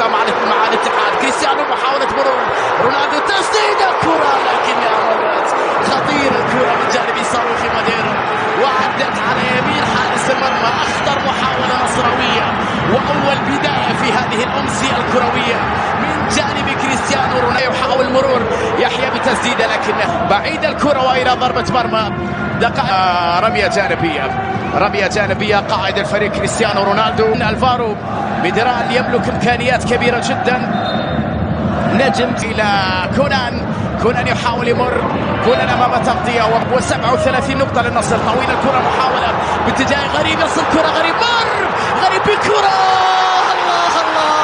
الكرة مع مع الاتحاد. كريستيانو محاولة مرور. رونالدو تسديدة كرة لكنها مرت خطيرة الكرة من جانب صاروخي ماديرو. وعدت على يمين حارس المرمى أخطر محاولة نصراوية. وأول بداية في هذه الأمسية الكروية من جانب كريستيانو رونالدو. يحاول مرور يحيى بتسديدة لكنه بعيد الكرة وإلى ضربة مرمى. آه، رمية جانبية. رمية جانبية. قائد الفريق كريستيانو رونالدو. الفارو ميدران يملك إمكانيات كبيرة جدا. نجم إلى كونان. كونان يحاول يمر. كونان أمام تغطية و37 نقطة للنصر. طويل الكرة. محاولة باتجاه غريب. يصل كرة غريب. مر! غريب بالكرة الله الله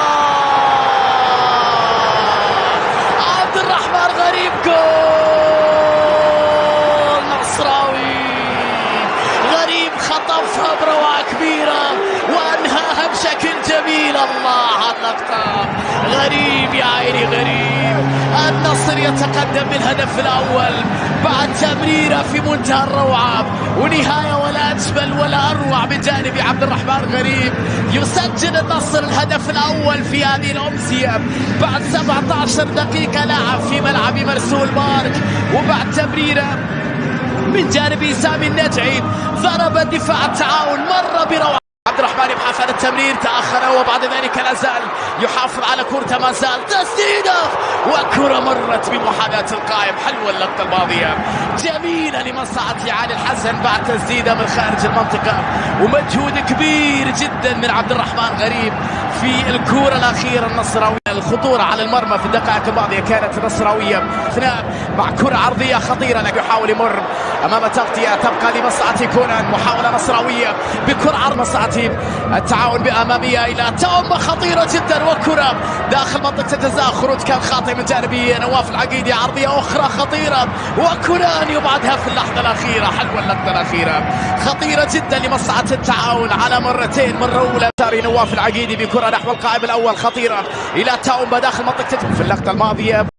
عبد الرحمن غريب جول نصراوي غريب خطفها بروعة كبيرة وأنهاها بشكل جميل. الله على غريب يا عيني غريب. النصر يتقدم بالهدف الأول بعد تمريرة في منتهى الروعة. ونهاية ولا أجمل ولا أروع من جانب عبد الرحمن غريب. يسجل النصر الهدف الأول في هذه الأمسية. بعد 17 دقيقة لعب في ملعب مرسول بارك وبعد تمريرة من جانب سامي النجعي ضرب دفاع التعاون مر بروعة عبد الرحمن يبحث عن التمرير تأخر وبعد ذلك لا زال يحافظ على كرته ما زال تسديده وكرة مرت بمحاذاة القائم. حلوة اللقطة الماضية؟ جميلة لمصلحة علي الحسن بعد تسديدة من خارج المنطقة. ومجهود كبير جدا من عبد الرحمن غريب في الكرة الأخيرة النصراوية. الخطورة على المرمى في الدقائق الماضية كانت نصراوية. اثناء مع كرة عرضية خطيرة لكن يحاول يمر. أمام تغطية تبقى لمصلحة كونان. محاولة نصراوية بكرة عرض مصلحة التعاون بأمامية إلى تومة خطيرة جدا. وكرة داخل منطقة الجزاء. خروج كان خاطئ من جانب نواف العقيدي عرضية أخرى خطيرة. وكونان يبعدها في اللحظة الأخيرة حلوة اللقطة الأخيرة. خطيرة جدا لمصلحة التعاون على مرتين مرة أولى. تاري نواف العقيدي بكرة نحو القائم الأول خطيرة. إلى تومة داخل منطقة في اللقطة الماضية.